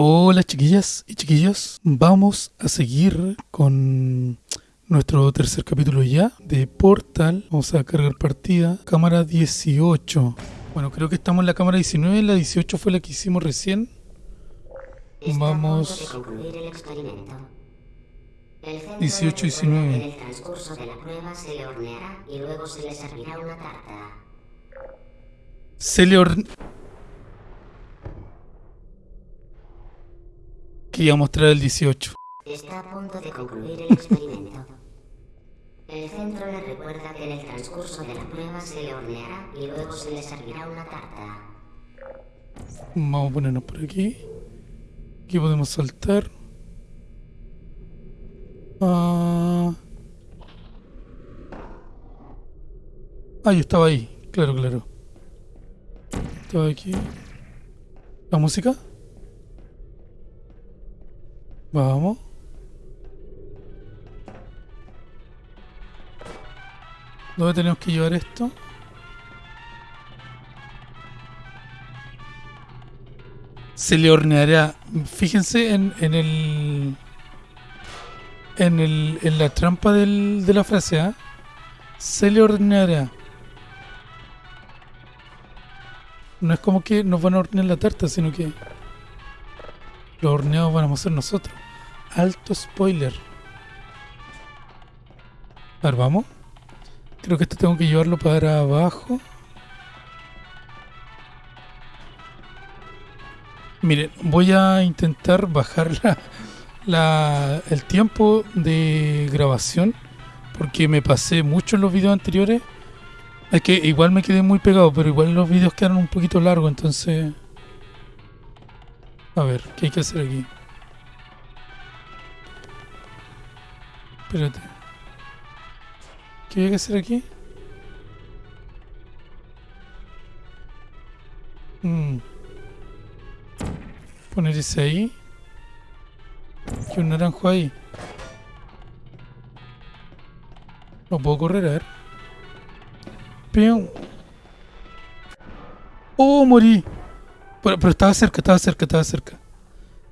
Hola chiquillas y chiquillos, vamos a seguir con nuestro tercer capítulo ya de Portal. Vamos a cargar partida, cámara 18. Bueno, creo que estamos en la cámara 19, la 18 fue la que hicimos recién. Vamos... 18 y 19. En el transcurso de la prueba se le horneará y luego se le servirá una tarta. Se le horneará... Que a mostrar el 18. Está a punto de concluir el experimento. El centro le recuerda que en el transcurso de la prueba se le horneará y luego se le servirá una tarta. Vamos a ponernos por aquí. Aquí podemos saltar. Ah, ah yo estaba ahí. Claro, claro. Estaba aquí. ¿La música? Vamos. ¿Dónde tenemos que llevar esto? Se le horneará. Fíjense en, en el... En, el, en la trampa del, de la frase, ¿ah? Se le horneará. No es como que nos van a hornear la tarta, sino que los horneados van a ser nosotros. Alto spoiler. A ver, vamos. Creo que esto tengo que llevarlo para abajo. Miren, voy a intentar bajar la, el tiempo de grabación porque me pasé mucho en los videos anteriores. Es que igual me quedé muy pegado, pero igual los videos quedaron un poquito largos, entonces... A ver, ¿qué hay que hacer aquí? Espérate. ¿Qué hay que hacer aquí? Mm. Poner ese ahí. Y un naranjo ahí. No puedo correr, a ver. Pium. ¡Oh, morí! Pero, pero estaba cerca, estaba cerca, estaba cerca.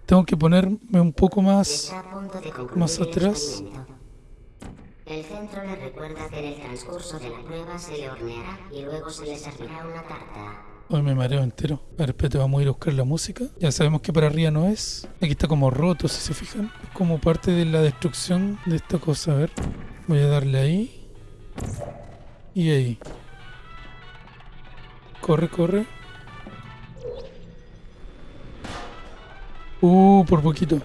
Tengo que ponerme un poco más, más atrás. El centro le recuerda que en el transcurso de la prueba se le horneará y luego se le servirá una tarta. Hoy me mareo entero. A ver, espérate, vamos a ir a buscar la música. Ya sabemos que para arriba no es. Aquí está como roto, si se fijan. Como parte de la destrucción de esta cosa. A ver, voy a darle ahí. Y ahí. Corre, corre. Por poquito.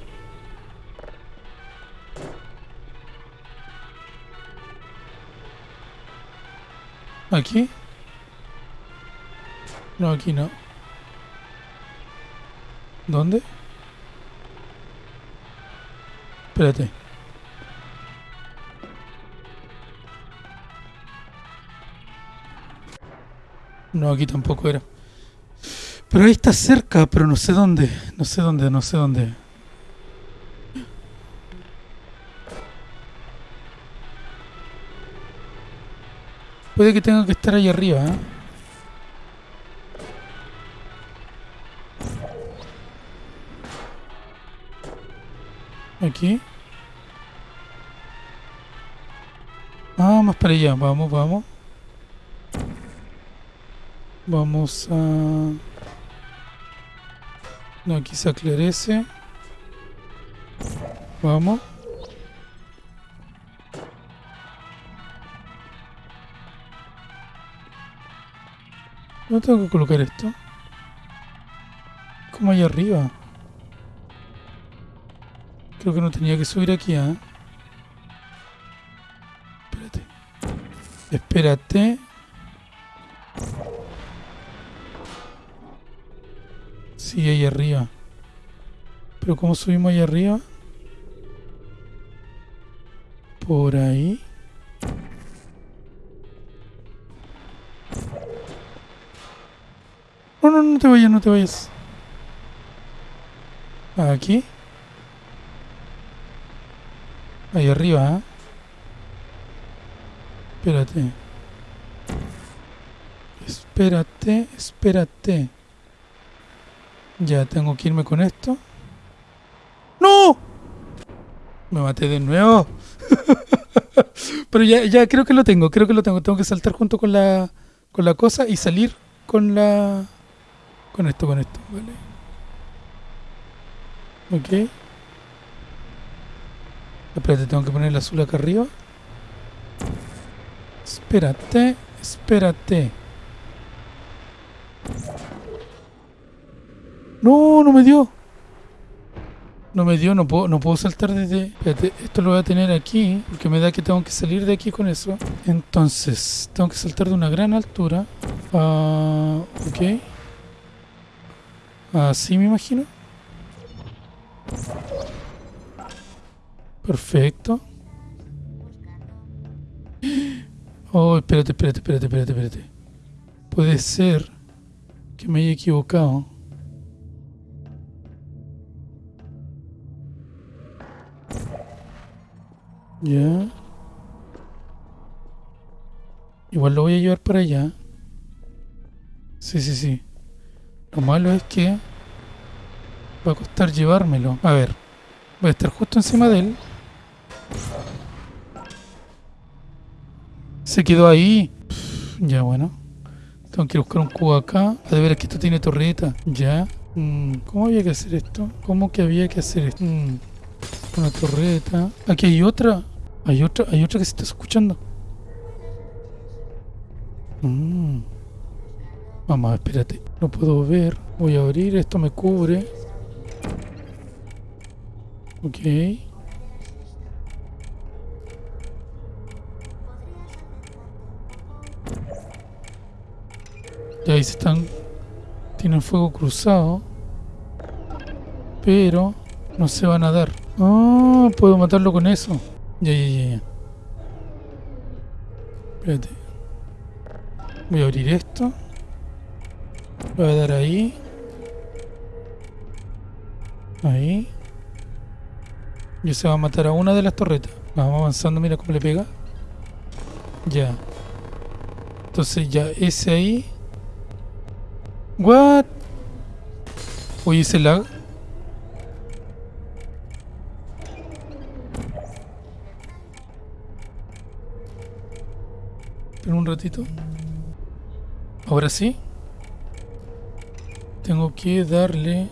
¿Aquí? No, aquí no. ¿Dónde? Espérate. No, aquí tampoco era. Pero ahí está cerca, pero no sé dónde. No sé dónde, no sé dónde. Puede que tenga que estar ahí arriba, ¿eh? Aquí. Ah, más para allá. Vamos, vamos. Vamos a... No, aquí se aclarece. Vamos. ¿No tengo que colocar esto? Como ahí arriba. Creo que no tenía que subir aquí, ¿eh? Espérate. Espérate. Sí, ahí arriba. Pero ¿cómo subimos ahí arriba? Por ahí. No, no, no te vayas, no te vayas. Aquí. Ahí arriba, ¿eh? Espérate. Espérate, espérate. Ya tengo que irme con esto. ¡No! Me maté de nuevo. Pero ya, ya creo que lo tengo, creo que lo tengo. Tengo que saltar junto con la, con la cosa y salir con la... Con esto, con esto, vale. Ok. Espérate, tengo que poner el azul acá arriba. Espérate, espérate. No, no me dio. No me dio, no puedo, no puedo saltar desde... Espérate, esto lo voy a tener aquí, porque me da que tengo que salir de aquí con eso. Entonces, tengo que saltar de una gran altura. Ah, ok. Así me imagino. Perfecto. Oh, espérate, espérate, espérate, espérate, espérate. Puede ser que me haya equivocado. Ya. Igual lo voy a llevar para allá. Sí, sí, sí. Lo malo es que va a costar llevármelo. A ver. Voy a estar justo encima de él. Se quedó ahí. ya, bueno. Tengo que buscar un cubo acá. A de ver, que esto tiene torreta. Ya. Mm, ¿Cómo había que hacer esto? ¿Cómo que había que hacer esto? Mm, una torreta. Aquí hay otra. Hay otra, hay otra que se está escuchando. Mm. Vamos, espérate. No puedo ver. Voy a abrir. Esto me cubre. Ok. Y ahí se están... Tienen fuego cruzado. Pero no se van a dar. Ah, puedo matarlo con eso. Ya, ya, ya, ya. Espérate. Voy a abrir esto. Voy a dar ahí. Ahí. Y se va a matar a una de las torretas. Vamos avanzando, mira cómo le pega. Ya. Entonces ya ese ahí. What? Oye, ese lag. Ratito. Ahora sí. Tengo que darle...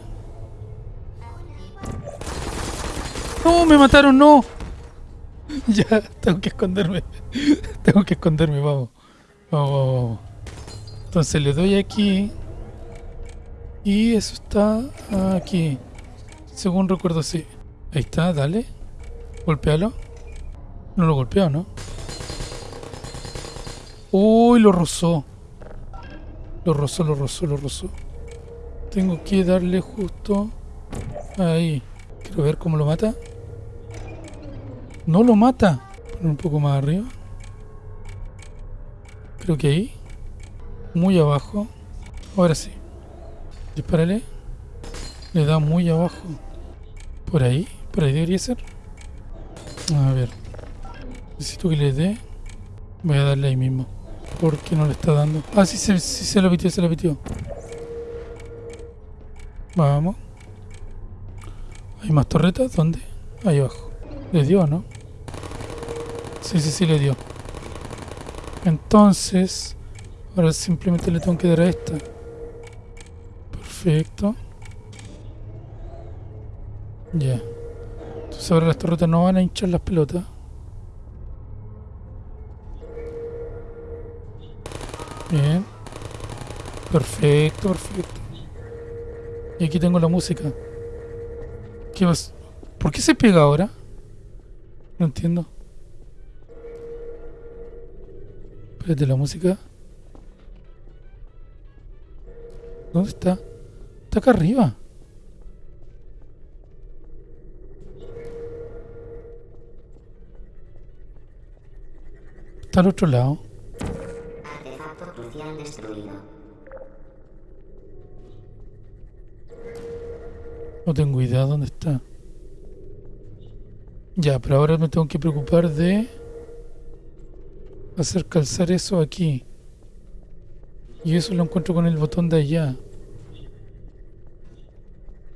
¡No! ¡Me mataron! ¡No! ya, tengo que esconderme. tengo que esconderme, vamos. Vamos, vamos. Entonces le doy aquí. Y eso está aquí. Según recuerdo, sí. Ahí está, dale. Golpealo. No lo golpeó, ¿no? Uy, lo rozó. Lo rozó, lo rozó, lo rozó. Tengo que darle justo ahí. Quiero ver cómo lo mata. No lo mata. Poner un poco más arriba. Creo que ahí. Muy abajo. Ahora sí. Dispárale. Le da muy abajo. Por ahí. Por ahí debería ser. A ver. Necesito que le dé. Voy a darle ahí mismo. ¿Por qué no le está dando? Ah, sí, sí, se lo pitió, se lo pitió. Vamos. ¿Hay más torretas? ¿Dónde? Ahí abajo. ¿Le dio, no? Sí, sí, sí, le dio. Entonces, ahora simplemente le tengo que dar a esta. Perfecto. Ya. Entonces ahora las torretas no van a hinchar las pelotas. Bien. Perfecto, perfecto. Y aquí tengo la música. ¿Qué vas? ¿Por qué se pega ahora? No entiendo. Espérate, la música. ¿Dónde está? Está acá arriba. Está al otro lado. No tengo idea dónde está. Ya, pero ahora me tengo que preocupar de hacer calzar eso aquí. Y eso lo encuentro con el botón de allá.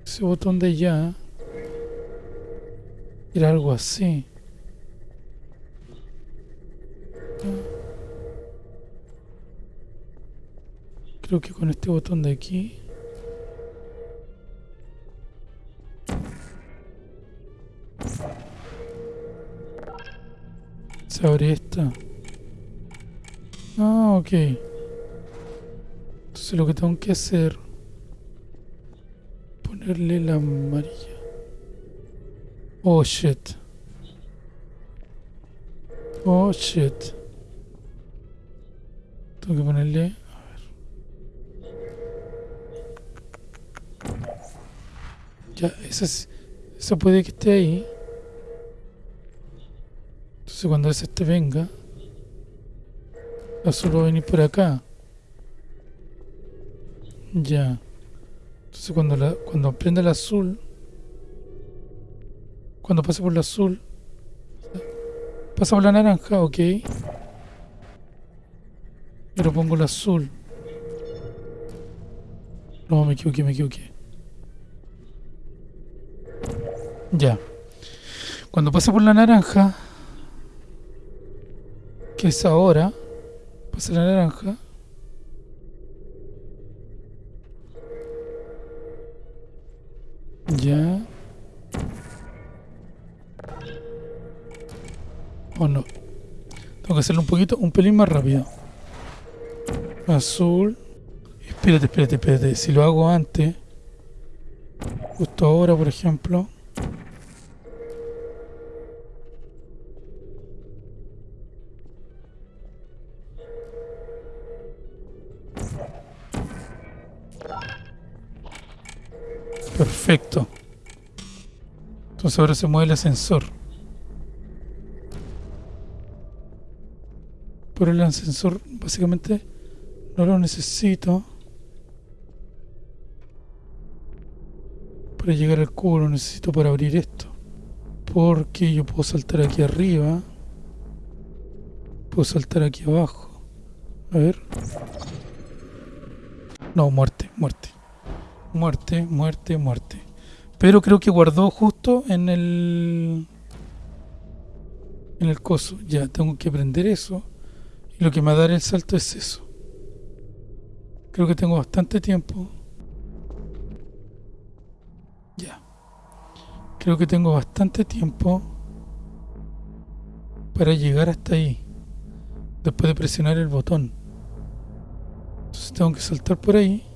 Ese botón de allá Era algo así. Creo que con este botón de aquí... Se abre esta. Ah, ok. Entonces lo que tengo que hacer... Ponerle la amarilla. Oh shit. Oh shit. Tengo que ponerle. Ya, puede que esté ahí. Entonces cuando ese este venga, azul va a venir por acá. Ya. Entonces cuando la, cuando prenda el azul, cuando pase por el azul. Pasa por la naranja, ok. Pero pongo el azul. No, me equivoqué, me equivoqué. Ya. Cuando pase por la naranja, que es ahora, pasa la naranja. Ya. ¿O no? Tengo que hacerlo un poquito, un pelín más rápido. Azul. Espérate, espérate, espérate. Si lo hago antes, justo ahora, por ejemplo. Perfecto. Entonces ahora se mueve el ascensor. Pero el ascensor básicamente no lo necesito. Para llegar al cubo lo necesito para abrir esto. Porque yo puedo saltar aquí arriba. Puedo saltar aquí abajo. A ver. No, muerte, muerte. Muerte, muerte, muerte. Pero creo que guardó justo en el... En el coso. Ya, tengo que prender eso. Y lo que me va a dar el salto es eso. Creo que tengo bastante tiempo. Ya. Creo que tengo bastante tiempo para llegar hasta ahí. Después de presionar el botón. Entonces tengo que saltar por ahí.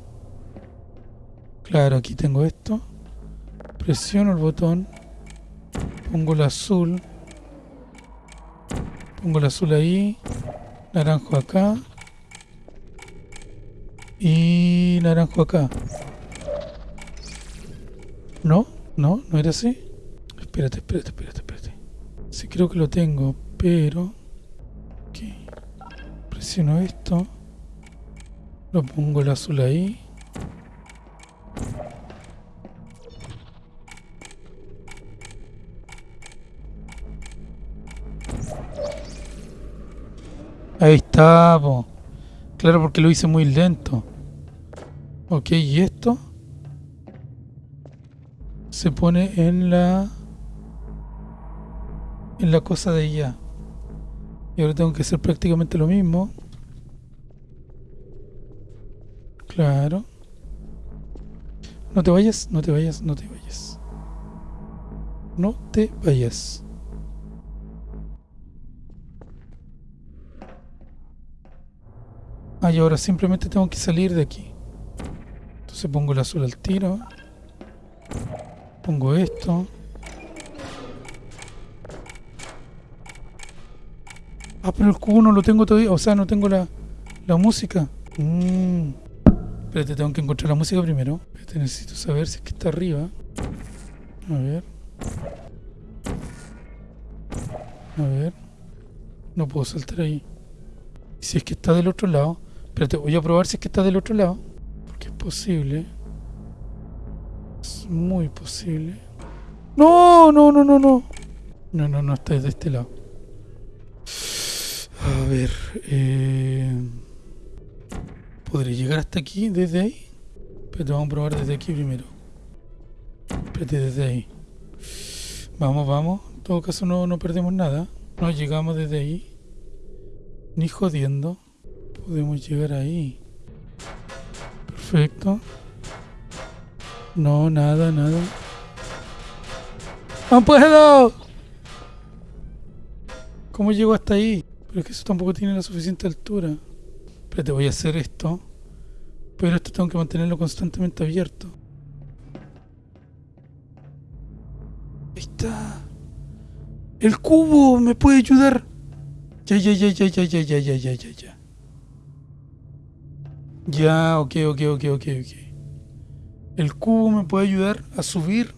Claro, aquí tengo esto. Presiono el botón. Pongo el azul. Pongo el azul ahí. Naranjo acá. Y naranjo acá. ¿No? ¿No? ¿No era así? Espérate, espérate, espérate, espérate. Sí creo que lo tengo, pero... Aquí. Presiono esto. Lo pongo el azul ahí. Ahí está, Claro, porque lo hice muy lento. Ok, y esto se pone en la en la cosa de ya. Y ahora tengo que hacer prácticamente lo mismo. Claro. No te vayas, no te vayas, no te vayas. No te vayas. Ah, y ahora simplemente tengo que salir de aquí. Entonces pongo el azul al tiro. Pongo esto. Ah, pero el cubo no lo tengo todavía. O sea, no tengo la, la música. Mmm. Espérate, tengo que encontrar la música primero. necesito saber si es que está arriba. A ver. A ver. No puedo saltar ahí. Si es que está del otro lado. Espérate, voy a probar si es que está del otro lado. Porque es posible. Es muy posible. No, no, no, no, no. No, no, no está de este lado. A ver. Eh... ¿Podré llegar hasta aquí desde ahí? Espérate, vamos a probar desde aquí primero. Espérate, desde ahí. Vamos, vamos. En todo caso no, no perdemos nada. No llegamos desde ahí. Ni jodiendo. Podemos llegar ahí. Perfecto. No, nada, nada. ¡No puedo! ¿Cómo llego hasta ahí? Pero es que eso tampoco tiene la suficiente altura. Espérate, voy a hacer esto. Pero esto tengo que mantenerlo constantemente abierto. Ahí está. El cubo me puede ayudar. Ya, ya, ya, ya, ya, ya, ya, ya, ya, ya, ya. Ok, ok, ok, ok, ok. El cubo me puede ayudar a subir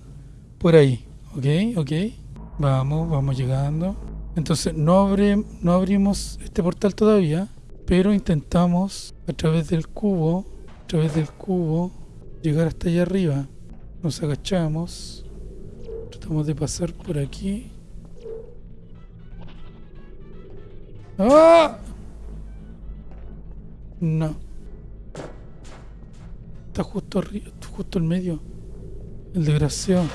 por ahí. Ok, ok. Vamos, vamos llegando. Entonces no, abre, no abrimos este portal todavía, pero intentamos a través del cubo, a través del cubo, llegar hasta allá arriba. Nos agachamos, tratamos de pasar por aquí. ¡Ah! No. Está justo arriba, justo en medio. El desgraciado.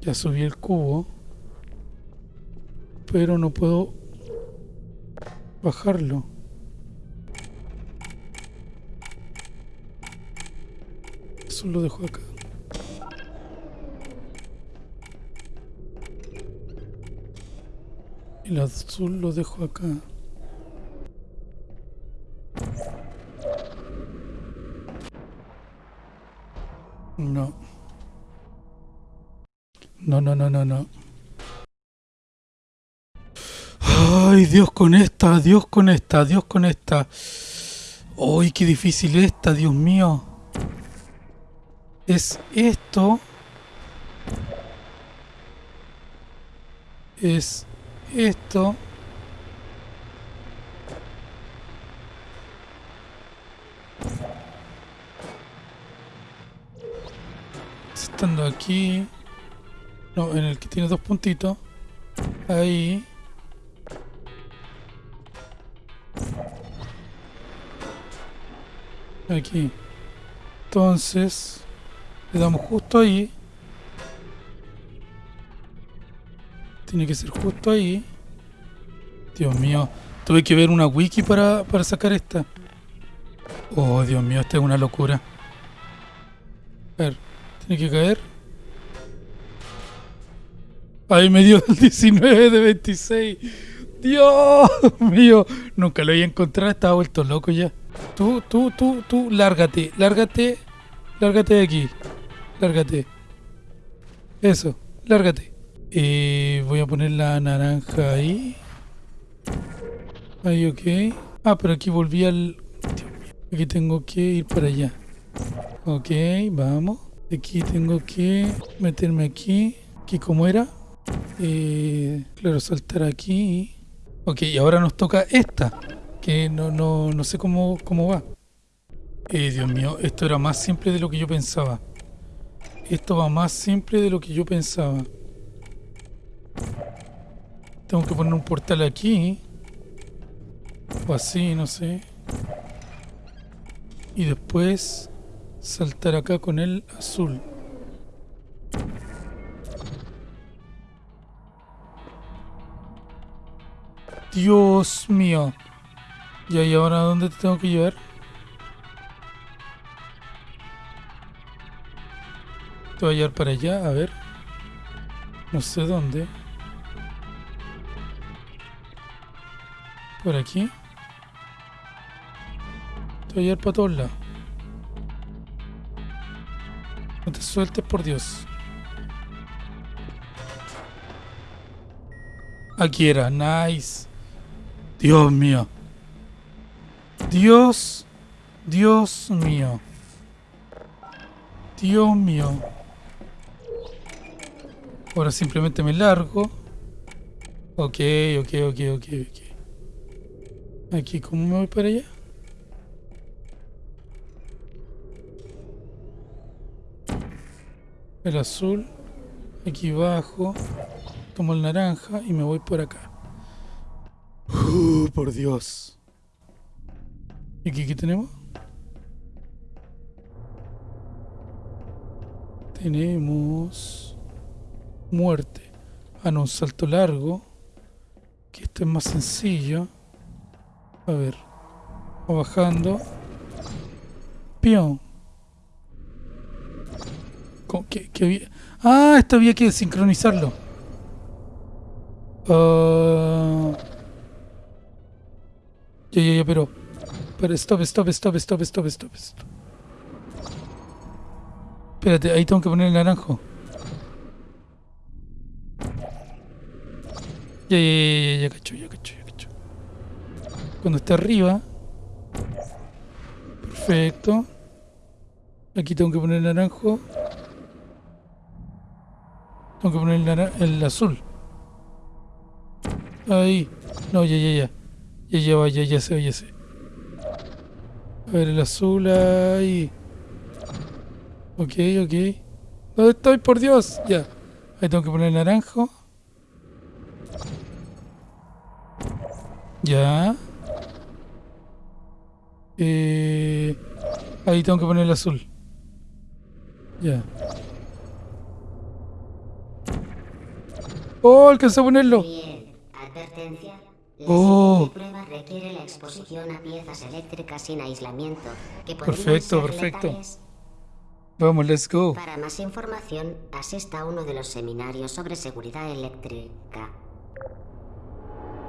Ya subí el cubo. Pero no puedo bajarlo. Eso lo dejo acá. El azul lo dejo acá. No. No, no, no, no, no. Ay, Dios con esta, Dios con esta, Dios con esta. Ay, qué difícil esta, Dios mío. Es esto. Es esto. Estando aquí. No, en el que tiene dos puntitos. Ahí. Aquí. Entonces, le damos justo ahí. Tiene que ser justo ahí. Dios mío. Tuve que ver una wiki para, para sacar esta. Oh, Dios mío, esta es una locura. A ver, tiene que caer. Ahí me dio el 19 de 26. Dios mío. Nunca lo había encontrado. Estaba vuelto loco ya. Tú, tú, tú, tú. Lárgate. Lárgate. Lárgate de aquí. Lárgate. Eso. Lárgate. Y voy a poner la naranja ahí. Ahí, ok. Ah, pero aquí volví al... Aquí tengo que ir para allá. Ok, vamos. Aquí tengo que meterme aquí. Aquí como era. Eh, claro, saltar aquí. Ok, y ahora nos toca esta. Que no, no, no sé cómo, cómo va. Eh, Dios mío, esto era más simple de lo que yo pensaba. Esto va más simple de lo que yo pensaba. Tengo que poner un portal aquí. O así, no sé. Y después saltar acá con el azul. Dios mío. Ya, ¿y ahora dónde te tengo que llevar? Te voy a llevar para allá, a ver. No sé dónde. Por aquí. Te voy a llevar para todos lados. No te sueltes, por Dios. Aquí era, nice. Dios mío. Dios, Dios mío. Dios mío. Ahora simplemente me largo. Ok, ok, ok, ok, ok. Aquí, ¿cómo me voy para allá? El azul. Aquí abajo. Tomo el naranja y me voy por acá. Uh, por Dios. ¿Y aquí qué tenemos? Tenemos muerte. Ah, no, un salto largo. Que esto es más sencillo. A ver. Bajando. Pion. ¿Qué, qué había? Ah, esto había que sincronizarlo. Uh... Ya, ya, ya, pero... Pero stop, stop, stop, stop, stop, stop, stop. Espérate, ahí tengo que poner el naranjo. Ya, ya, ya, ya, ya, cacho, ya, cacho, ya. Cuando esté arriba. Perfecto. Aquí tengo que poner el naranjo. Tengo que poner el, azul. Ahí. No, ya, ya, ya. Ya, ya, ya, ya sé, ya sé. A ver, el azul ahí. Ok, ok. ¿Dónde estoy? Por Dios. Ya. Ahí tengo que poner el naranjo. Ya. Eh, ahí tengo que poner el azul. Ya. Oh, alcancé a ponerlo. Bien. Advertencia. La Oh. prueba requiere la exposición a piezas eléctricas sin aislamiento que Perfecto, perfecto. letales. Vamos, let's go. Para más información, asista a uno de los seminarios sobre seguridad eléctrica.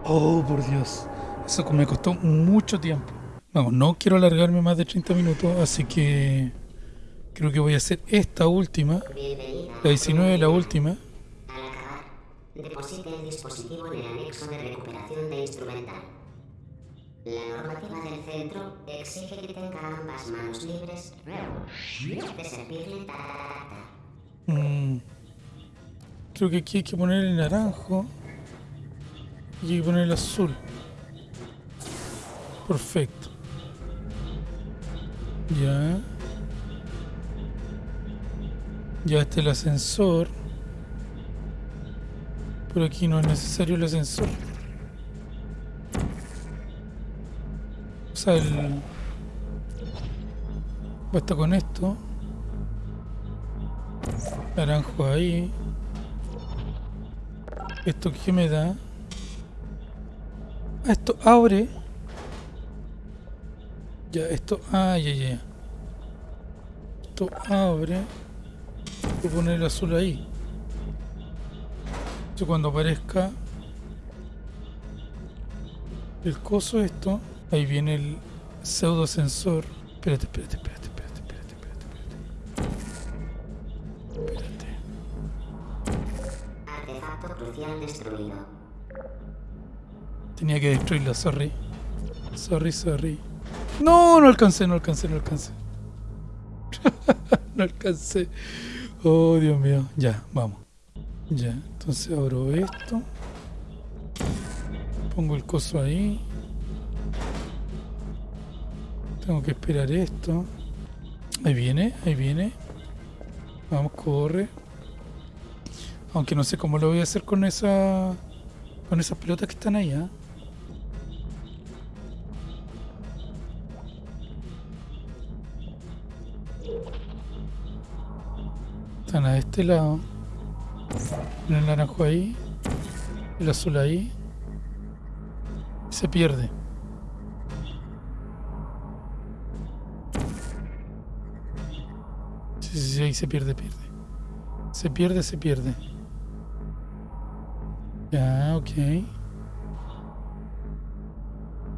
Oh, por Dios. Eso me costó mucho tiempo. Vamos, no quiero alargarme más de 30 minutos, así que creo que voy a hacer esta última. La 19, la última. Al acabar, deposite el dispositivo en el anexo de recuperación de instrumental. La normativa del centro exige que tenga ambas manos libres de servirle. Mm. Creo que aquí hay que poner el naranjo. Y hay que poner el azul. Perfecto. Ya. Ya está el ascensor. Pero aquí no es necesario el ascensor. O sea, el... Basta con esto. Naranjo ahí. ¿Esto qué me da? Ah, esto abre. Ya, esto... Ah, ya, ya. Esto abre. Voy a poner el azul ahí. Entonces cuando aparezca el coso esto, ahí viene el pseudo ascensor. Espérate, espérate, espérate, espérate, espérate, espérate. Espérate. Destruido. Tenía que destruirlo, sorry. Sorry, sorry. No, no alcancé, no alcancé, no alcancé. no alcancé. Oh, Dios mío. Ya, vamos. Ya, entonces abro esto. Pongo el coso ahí. Tengo que esperar esto. Ahí viene, ahí viene. Vamos, corre. Aunque no sé cómo lo voy a hacer con esa... Con esas pelotas que están ahí, ¿ah? A este lado. El naranjo ahí. El azul ahí. Se pierde. Sí, sí, sí, ahí se pierde, pierde. Se pierde, se pierde. Ya, ok.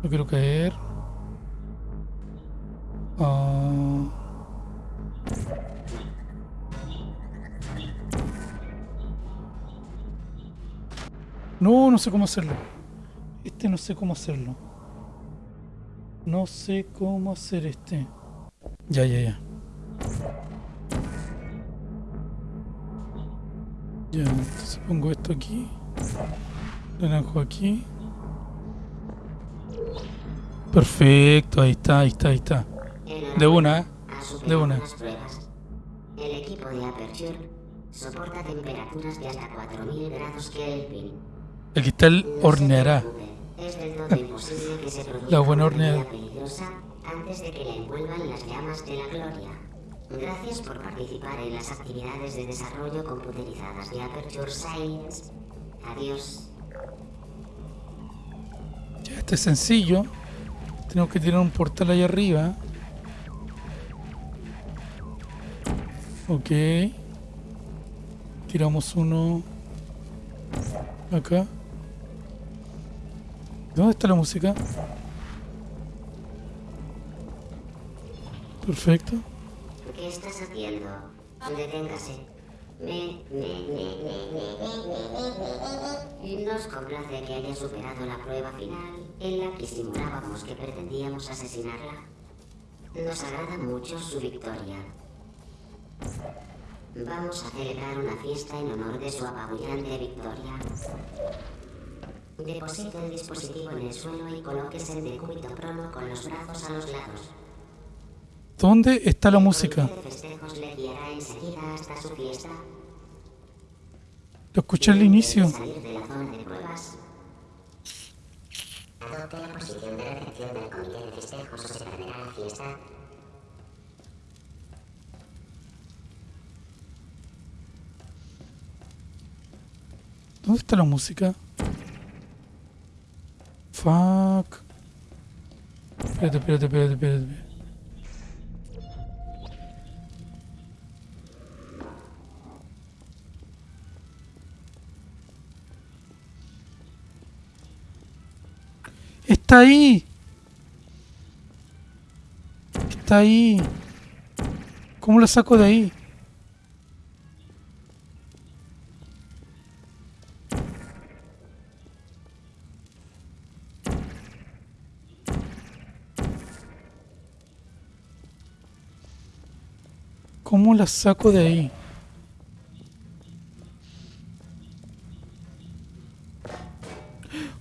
No quiero caer. No, no sé cómo hacerlo. Este no sé cómo hacerlo. No sé cómo hacer este. Ya, ya, ya. Ya, entonces pongo esto aquí. Naranjo aquí. Perfecto, ahí está, ahí está, ahí está. De una, ¿eh? De una. El equipo de Aperture soporta temperaturas de hasta 4000 grados Kelvin. El cristal horneará. La buena horneada. antes de que la envuelvan las llamas de la gloria. Gracias por participar en las actividades de desarrollo computerizadas de Aperture Science. Adiós. Ya, este es sencillo. Tenemos que tirar un portal ahí arriba. Ok. Tiramos uno acá. ¿Dónde está la música? Perfecto. ¿Qué estás haciendo? Deténgase. Me, me, me, Nos complace que haya superado la prueba final en la que simulábamos que pretendíamos asesinarla. Nos agrada mucho su victoria. Vamos a celebrar una fiesta en honor de su apabullante victoria. Deposite el dispositivo en el suelo y colóquese en decúbito prono con los brazos a los lados. ¿Dónde está la música? Lo escuché al inicio. Salir de la zona de pruebas. Adopte la posición de recepción del comité de festejos o se perderá la fiesta. ¿Dónde está la música? Fuck. Espérate, espérate, espérate, espérate. Está ahí. Está ahí. ¿Cómo la saco de ahí? ¿Cómo la saco de ahí?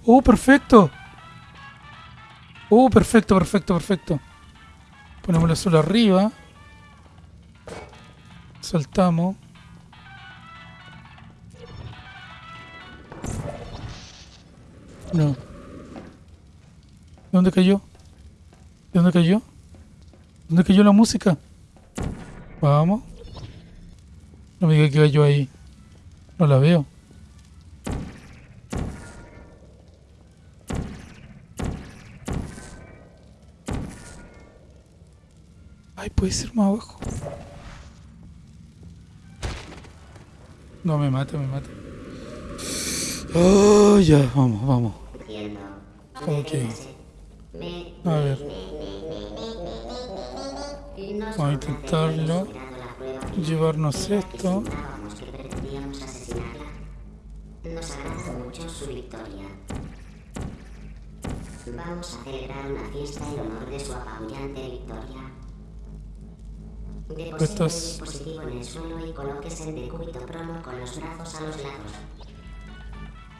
¡Oh, perfecto! ¡Oh, perfecto, perfecto, perfecto! Ponemos la sola arriba. Saltamos. No. ¿Dónde cayó? ¿De dónde cayó? ¿Dónde cayó la música? Vamos. No me diga que cayó ahí. No la veo. Ay, puede ser más abajo. No, me mata, me mata. Oh, ya, vamos, vamos. Deténgase. Me, A ver, Vamos a intentarlo. Llevarnos esto. Nos mucho su victoria. Vamos a celebrar una fiesta en honor de su apabullante victoria. Deposite Estos- el dispositivo en el suelo y colóquese en decúbito prono con los brazos a los lados.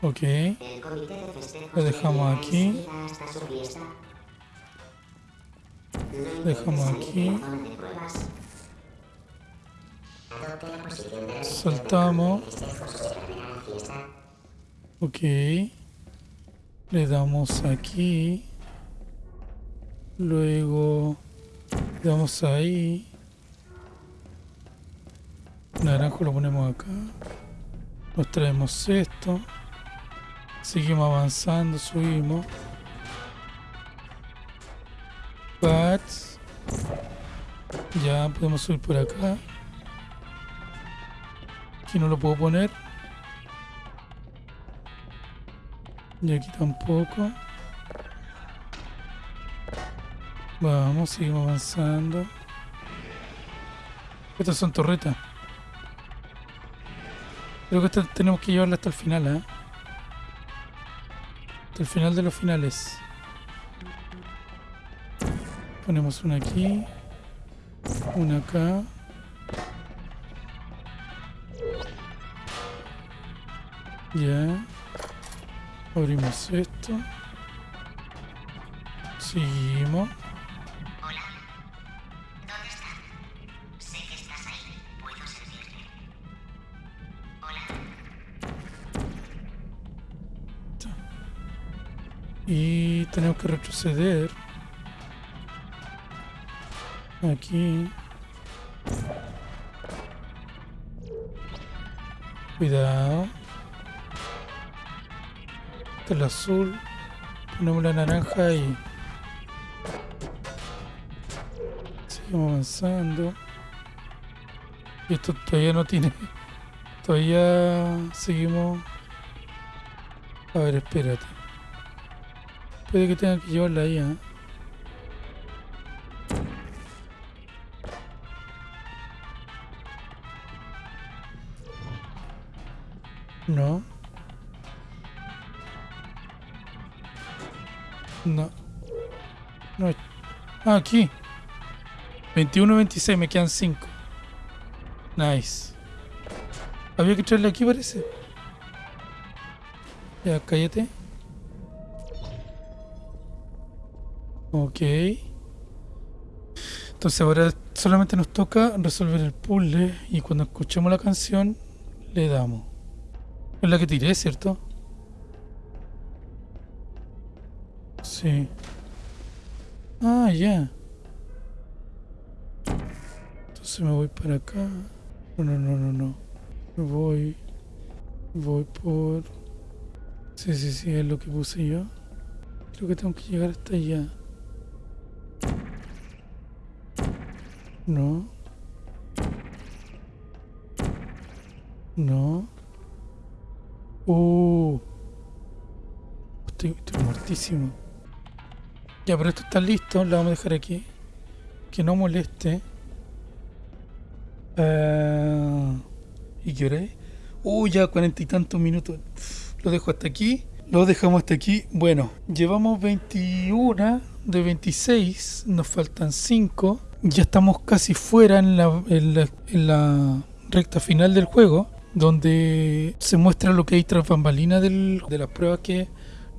Ok. El comité de festejos Lo dejamos aquí. hasta su fiesta. No Dejamos aquí. de pruebas. Fiesta. Ok. Le damos aquí. Luego le damos ahí. Naranjo lo ponemos acá. Nos traemos esto. Seguimos avanzando, subimos. Bats. Ya podemos subir por acá. Aquí no lo puedo poner. Y aquí tampoco. Vamos, seguimos avanzando. Estas son torretas. Creo que esta tenemos que llevarla hasta el final, ¿eh? Hasta el final de los finales. Ponemos una aquí. Una acá. Ya. Abrimos esto. Seguimos. Hola. ¿Dónde está? Sé que estás ahí. Puedo servirte. Hola. Y tenemos que retroceder. Aquí. Cuidado. El azul. Ponemos la naranja y... Seguimos avanzando. Y esto todavía no tiene... Todavía seguimos... A ver, espérate. Puede que tenga que llevarla ahí, ¿eh? No. No. No. Ah, aquí. 21, 26, me quedan 5. Nice. Había que traerle aquí, parece. Ya, cállate. Ok. Entonces ahora solamente nos toca resolver el puzzle y cuando escuchemos la canción le damos. Es la que tiré, ¿cierto? Sí. Ah, ya. Entonces me voy para acá. No, no, no, no, no. Voy. Voy por... Sí, sí, sí, es lo que puse yo. Creo que tengo que llegar hasta allá. No. No. Uh. Estoy, estoy muertísimo. Ya, pero esto está listo. Lo vamos a dejar aquí. Que no moleste. Ah, ¿Y qué hora es? Uh, ya cuarenta y tantos minutos. Lo dejo hasta aquí. Lo dejamos hasta aquí. Bueno, llevamos 21 de 26. Nos faltan 5. Ya estamos casi fuera en la, recta final del juego. Donde se muestra lo que hay tras bambalina de las pruebas que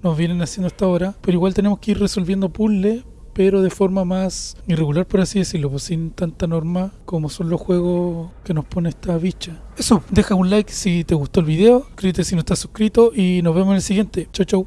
nos vienen haciendo hasta ahora. Pero igual tenemos que ir resolviendo puzzles pero de forma más irregular, por así decirlo, pues sin tanta norma como son los juegos que nos pone esta bicha. Eso, deja un like si te gustó el video, suscríbete si no estás suscrito y nos vemos en el siguiente. Chau, chau.